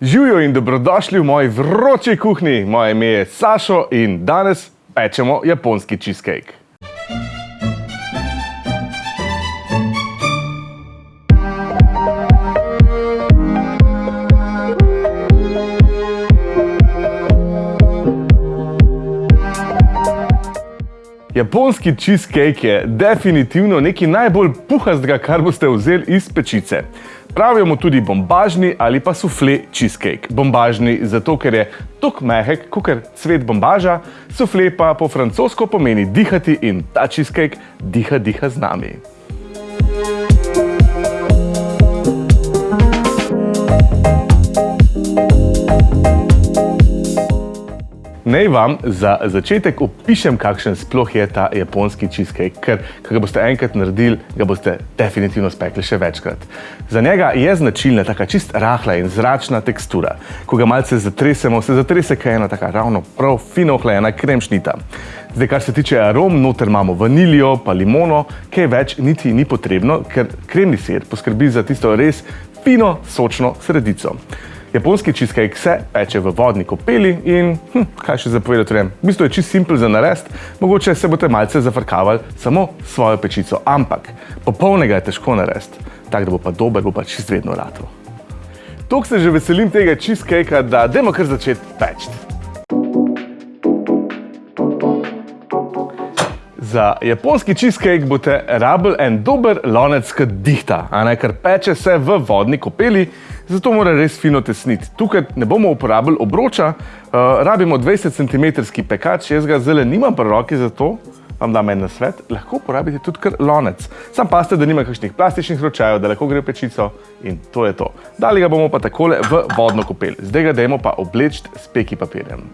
Živijo in dobrodošli v moji vroči kuhinji. Moje ime je Sašo in danes pečemo japonski cheesecake. Japonski cheesecake je definitivno nekaj najbolj puhastega, kar boste vzeli iz pečice. Pravijo mu tudi bombažni ali pa sufle cheesecake. Bombažni zato, ker je tok mehek, kot cvet bombaža, sufle pa po francosko pomeni dihati in ta cheesecake diha, diha z nami. Naj vam za začetek opišem, kakšen sploh je ta japonski cheesecake, ker, ko ga boste enkrat naredili, ga boste definitivno spekli še večkrat. Za njega je značilna taka čist rahla in zračna tekstura. Ko ga malce zatresemo, se zatrese kaj ena taka ravno prav fino ohlajena kremšnita. Zdaj, kar se tiče arom, noter imamo vanilijo pa limono, kaj več niti ni potrebno, ker kremni sir poskrbi za tisto res fino, sočno sredico. Japonski cheesecake se peče v vodni kopeli in hm, kaj še zapovedati vem. V bistvu je čist simpel za narest, mogoče se boste malce zafrkavali samo svojo pečico, ampak popolnega je težko narest, tak da bo pa dober, bo pa čist vedno ratov. Tok se že veselim tega cheesecakea, da dajmo kar začeti peči. Za japonski cheesecake boste rabili en dober lonec, ki dihta, a ne, ker peče se v vodni kopeli, zato mora res fino tesniti. Tukaj ne bomo uporabili obroča, uh, rabimo 20 cm pekač, jaz ga zelo nimam pri roki, zato vam dam en nasvet, lahko uporabite tudi kar lonec. Sam paste, da nima kakšnih plastičnih ročajev, da lahko gre v pečico in to je to. Dali ga bomo pa takole v vodno kopel. Zdaj ga dajmo pa obleči s peki papirjem.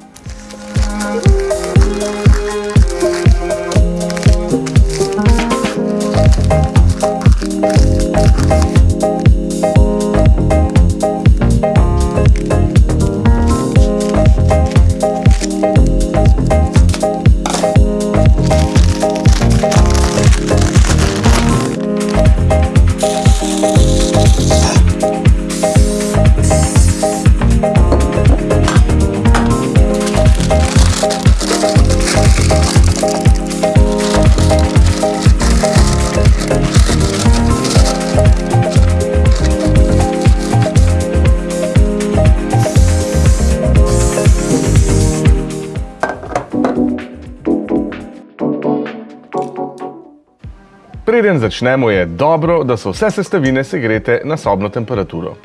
Preden začnemo, je dobro, da so vse sestavine segrete na sobno temperaturo.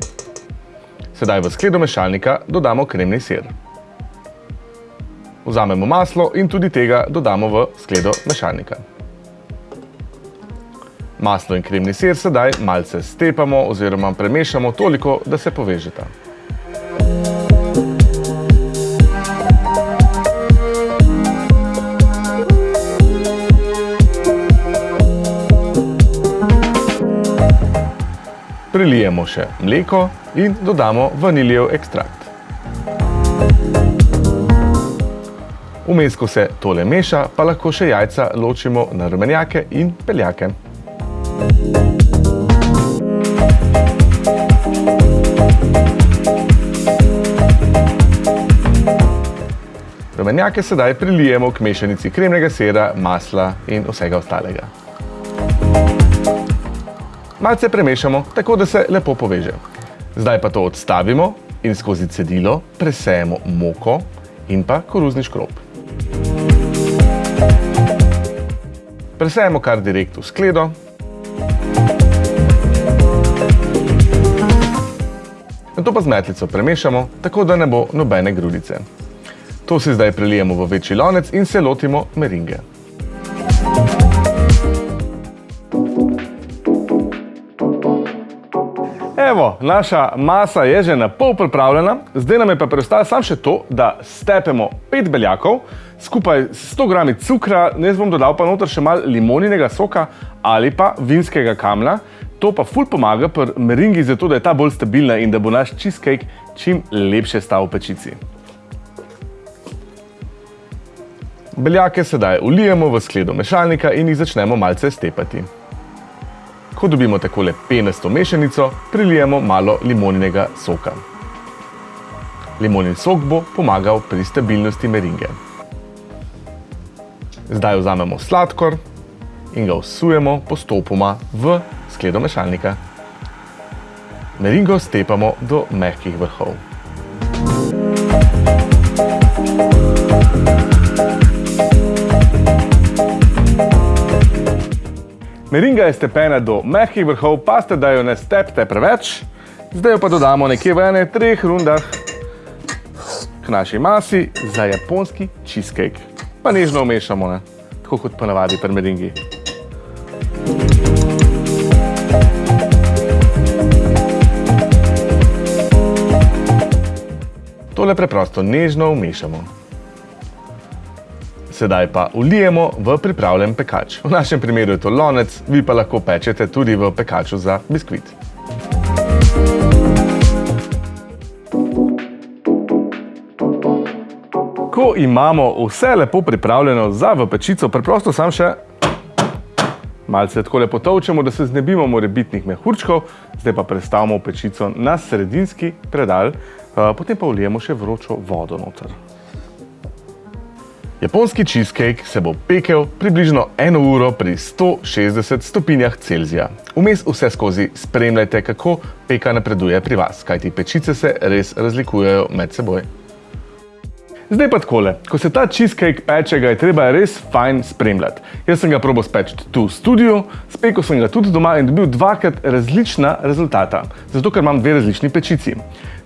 Sedaj v skledo mešalnika dodamo kremni sir. Vzamemo maslo in tudi tega dodamo v skledo mešalnika. Maslo in kremni sir sedaj malce stepamo oziroma premešamo toliko, da se povežeta. Prilijemo še mleko in dodamo vaniljev ekstrakt. Vmes, ko se tole meša, pa lahko še jajca ločimo na rumenjake in peljake. Rumenjake sedaj prilijemo k mešanici kremnega sira, masla in vsega ostalega. Malce premešamo, tako da se lepo poveže. Zdaj pa to odstavimo in skozi cedilo presejemo moko in pa koruzni škrob. Presejemo kar direkt v skledo. Na to pa z metlico premešamo, tako da ne bo nobene grudice. To si zdaj prelijemo v večji lonec in se lotimo meringe. Evo, naša masa je že na pol pripravljena, zdaj nam je pa preostalo samo še to, da stepemo pet beljakov, skupaj s 100 grami cukra, ne bom dodal pa noter še malo limoninega soka ali pa vinskega kamna. To pa ful pomaga pri meringi, zato da je ta bolj stabilna in da bo naš cheesecake čim lepše stal v pečici. Beljake sedaj ulijemo v skledo mešalnika in jih začnemo malce stepati. Ko dobimo takole penasto mešanico, prilijemo malo limoninega soka. Limonin sok bo pomagal pri stabilnosti meringe. Zdaj vzamemo sladkor in ga vsujemo postopoma v skledo mešalnika. Meringo stepamo do mehkih vrhov. Meringa je stepena do mehkih vrhov, paste, da jo ne stepte preveč. Zdaj jo pa dodamo nekje v ene treh rundah k naši masi za japonski cheesecake. Pa nežno umešamo, ne? tako kot ponavadi pri meringi. Tole preprosto nežno umešamo. Sedaj pa ulijemo v pripravljen pekač. V našem primeru je to lonec, vi pa lahko pečete tudi v pekaču za biskvit. Ko imamo vse lepo pripravljeno za v pečico, preprosto sam še malce tako lepo tovčemo, da se znebimo morebitnih mehurčkov, zdaj pa prestavimo pečico na sredinski predal, eh, potem pa ulijemo še vročo vodo noter. Japonski cheesecake se bo pekel približno eno uro pri 160 stopinjah Celzija. Vmes vse skozi spremljajte, kako peka napreduje pri vas, kajti pečice se res razlikujejo med seboj. Zdaj pa takole, ko se ta cheesecake peče, ga je treba res fajn spremljati. Jaz sem ga probo speči tu v studiu, spekel sem ga tudi doma in dobil dvakrat različna rezultata, zato ker imam dve različni pečici.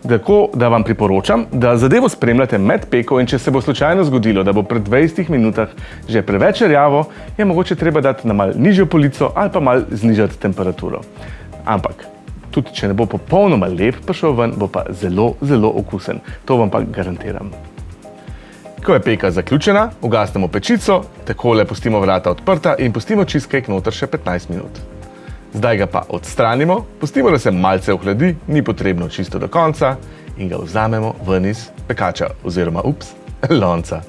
Tako da vam priporočam, da zadevo spremljate med peko in če se bo slučajno zgodilo, da bo pred 20 minutah že preveč rjavo, je mogoče treba dati na mal nižjo polico ali pa mal znižati temperaturo. Ampak, tudi če ne bo popolnoma lep prišel ven, bo pa zelo, zelo okusen. To vam pa garantiram. Ko je peka zaključena, ugasnemo pečico, takole pustimo vrata odprta in pustimo cheesecake noter še 15 minut. Zdaj ga pa odstranimo, pustimo, da se malce ohladi, ni potrebno čisto do konca in ga vzamemo ven iz pekača oziroma, ups, lonca.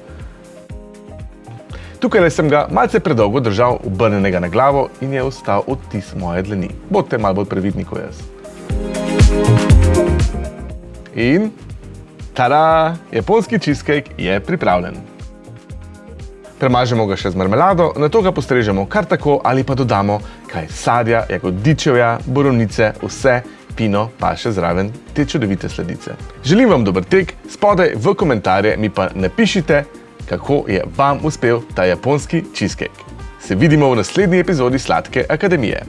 Tukaj sem ga malce predolgo držal obrnenega na glavo in je ostal odtis moje dlani. Bodite malo bolj previdni kot jaz. In tada, japonski cheesecake je pripravljen. Premažemo ga še z marmelado, na to ga postrežemo kar tako ali pa dodamo kaj sadja, jagodičevja, borovnice, vse pino pa še zraven te čudovite sledice. Želim vam dober tek, spodaj v komentarje mi pa napišite, kako je vam uspel ta japonski cheesecake. Se vidimo v naslednji epizodi Sladke akademije.